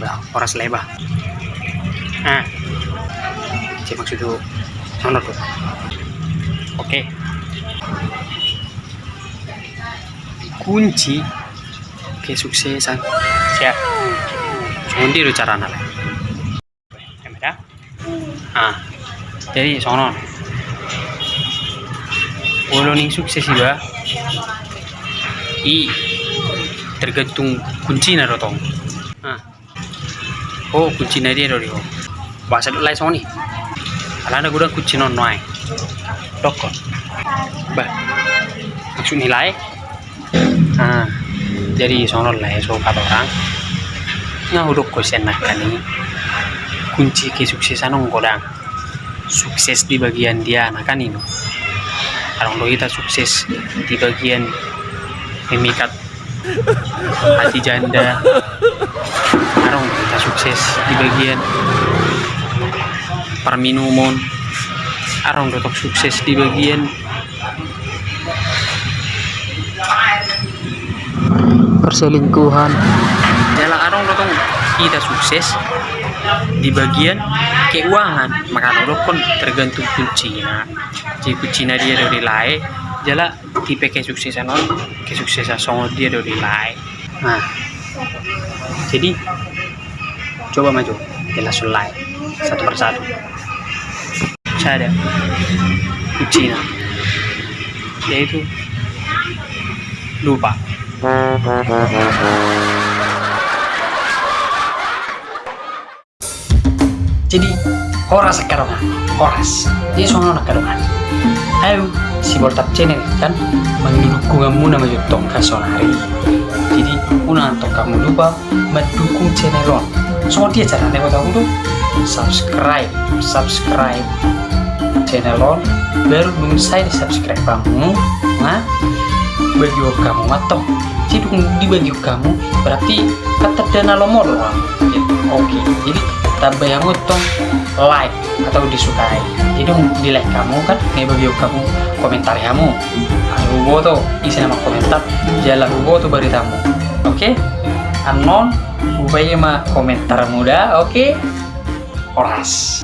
bah oras leba ah cek maksud sono tuh oke. Kunci. Kesuksesan siap. Sundi lo cara nala ya ah jadi sono Ulo ning sukses juga i. Tergantung kunci na bahasa dulu soni alana gudang kunci non noai dokon. Bah maksud nilai ah jadi sono lah so kata orang. Nga udah kosen nak kani kunci kesuksesan ong godang sukses di bagian dia kan ini kalau kita sukses di bagian memikat hati janda kita sukses di bagian perminuman Arong tetap sukses di bagian perselingkuhan. Jala Arong tetap kita sukses di bagian keuangan. Maka kan tergantung kunci nah jadi kunci dia dari lain jala tipe kesuksesan on kesuksesan song dia dari lain nah jadi coba maju. Jelas sulai satu persatu. Kunci nah yaitu lupa. Jadi horas sekarang horas. Jadi soalnya nak karongan ayo si boltap channel kan? Mendukung kamu nama youtube kasonari untuk kamu lupa mendukung channel on so dia cara nih aku tuh. Subscribe subscribe channel on baru saya di subscribe kamu nah bagi kamu atau jadi dibagi kamu berarti kata dana lomor gitu. oke jadi tambah yang utong like atau disukai. Jadi di like kamu kan nih bagi kamu komentar kamu. Hubo tuh isi nama komentar jalan hubo tuh beritamu okay? anon ubaya mah komentar muda oke okay? oras